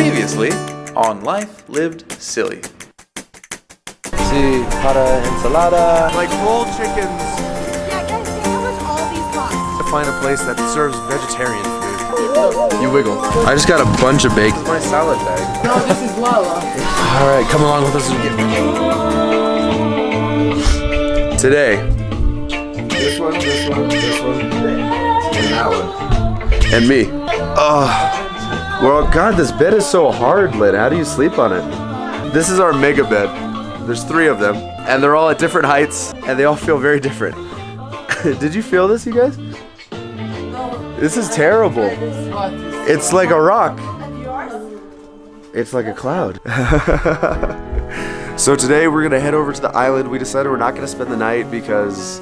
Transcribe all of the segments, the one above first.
Previously on Life Lived Silly. Sí, para ensalada. Like whole chickens Yeah, guys, think how much all these cost. to find a place that serves vegetarian food. You wiggle. I just got a bunch of bacon. My salad bag. No, this is Lala. All right, come along with us. And get it. Today. This one, this one, this one, and that one. And me. Oh. Well, God, this bed is so hard, Lynn. How do you sleep on it? This is our mega bed. There's three of them, and they're all at different heights, and they all feel very different. Did you feel this, you guys? This is terrible. It's like a rock. It's like a cloud. so today we're gonna head over to the island. We decided we're not gonna spend the night because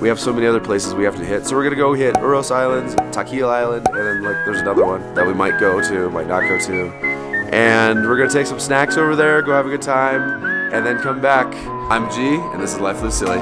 we have so many other places we have to hit. So we're gonna go hit Uros Islands, Taquile Island, and then like there's another one that we might go to, might not go to. And we're gonna take some snacks over there, go have a good time, and then come back. I'm G, and this is Life Live Silly.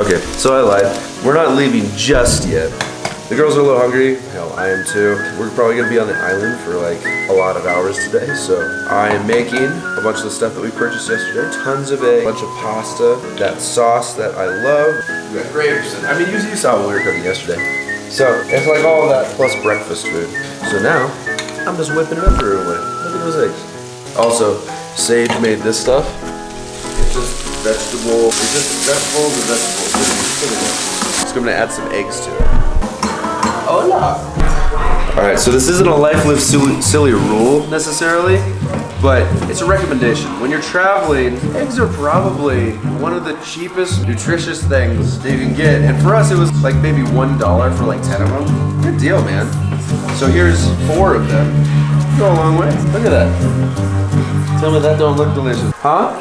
Okay, so I lied. We're not leaving just yet. The girls are a little hungry. Hell, I am too. We're probably gonna be on the island for like a lot of hours today. So I am making a bunch of the stuff that we purchased yesterday. Tons of egg, a bunch of pasta, that sauce that I love. We got grapes. I mean, you, saw what we were cooking yesterday. So it's like all that plus breakfast food. So now I'm just whipping it up for everyone. Look at those eggs. Also, Sage made this stuff. It's just vegetable. It's just vegetables and vegetables. Just gonna add some eggs to it. Hola. All right, so this isn't a life live silly, rule necessarily, but it's a recommendation. When you're traveling, eggs are probably one of the cheapest, nutritious things that you can get. And for us, it was like maybe one dollar for like ten of them. Good deal, man. So here's four of them. Go a long way. Look at that. Tell me that don't look delicious, huh?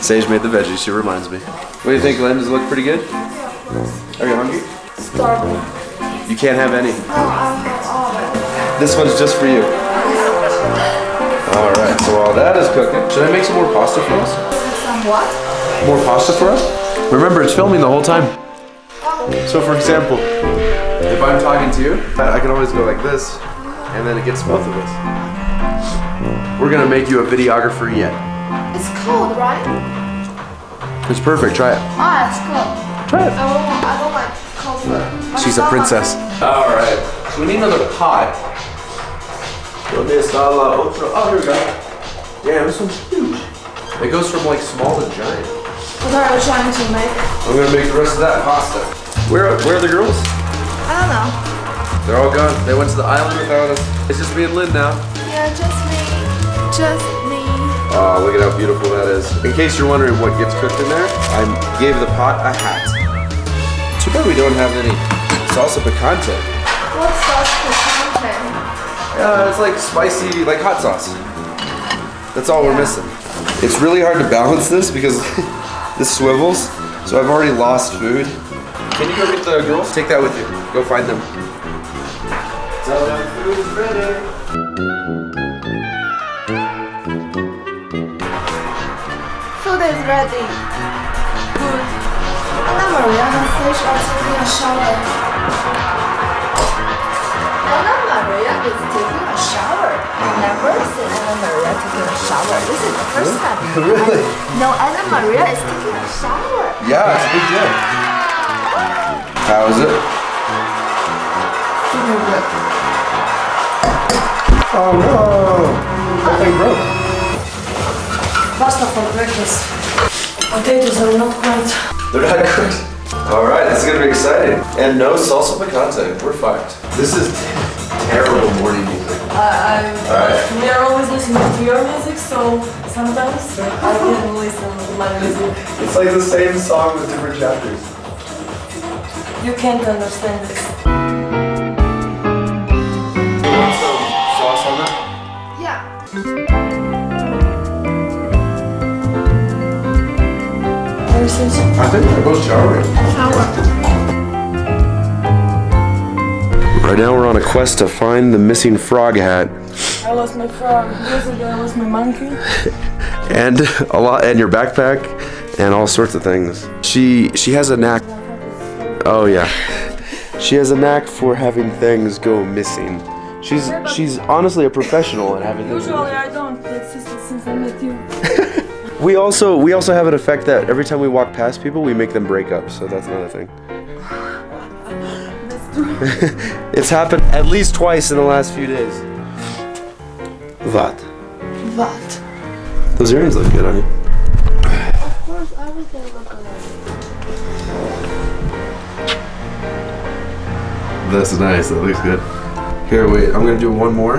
Sage made the veggies, she reminds me. What do you think, Lynn? Does it look pretty good? Are you hungry? Starving. You can't have any. No, I'm not all of it. This one's just for you. Alright, so while that is cooking, should I make some more pasta for us? Some what? More pasta for us? Remember, it's filming the whole time. So for example, if I'm talking to you, I can always go like this, and then it gets both of us. We're gonna make you a videographer yet. It's cold, right? It's perfect, try it. Ah, it's cold. Try it. I don't, I don't like. She's a princess. All right. So we need another pot. ¿Dónde está la otra? Oh, here we go. Damn, this one's huge. It goes from like small to giant. What are you trying to make? I'm gonna make the rest of that pasta. Where, where are the girls? I don't know. They're all gone. They went to the island without us. It's just me and Lynn now. Yeah, just me. Just me. Oh, look at how beautiful that is. In case you're wondering what gets cooked in there, I gave the pot a hat. Too bad we don't have any salsa picante. What salsa picante? Uh, it's like spicy, like hot sauce. That's all we're missing. It's really hard to balance this because this swivels, so I've already lost food. Can you go get the girls? Take that with you. Go find them. Tell them food is ready. Food is ready. Good. Anna Maria and Fish are taking a shower. Anna Maria is taking a shower. I never seen Anna Maria taking a shower. This is the first time. Really? No, Anna Maria is taking a shower. Yeah, it's a big deal. How is it? Oh no! That thing broke. Pasta for breakfast. Potatoes are not quite. They're not cooked. All right, this is gonna be exciting. And no salsa picante. We're fucked. This is terrible morning music. Uh, I, I, Alright. We are always listening to your music, so sometimes I can listen to my music. It's like the same song with different chapters. You can't understand this. Very. I think they're both showering. Right now we're on a quest to find the missing frog hat. I lost my frog. Yesterday I lost my monkey. and a lot and your backpack and all sorts of things. She she has a knack. Oh yeah. She has a knack for having things go missing. She's she's honestly a professional at having things. Usually I don't. It's just since I met you. We also we also have an effect that every time we walk past people, we make them break up. So that's another thing. It's happened at least twice in the last few days. What? What? Those earrings look good on you. Of course, everything look good. That's nice. That looks good. Here, wait. I'm gonna do one more.